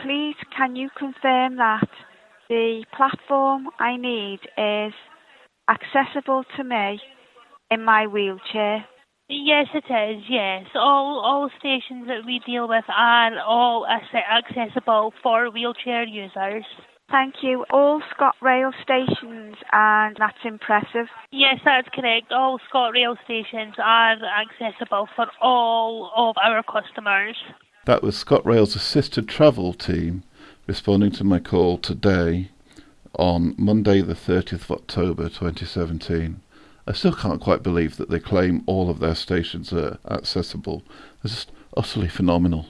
Please can you confirm that the platform I need is accessible to me in my wheelchair? Yes, it is. Yes, all all stations that we deal with are all accessible for wheelchair users. Thank you. All ScotRail stations, and that's impressive. Yes, that's correct. All ScotRail stations are accessible for all of our customers. That was ScotRail's assisted travel team responding to my call today on Monday, the 30th of October 2017. I still can't quite believe that they claim all of their stations are accessible. It's just utterly phenomenal.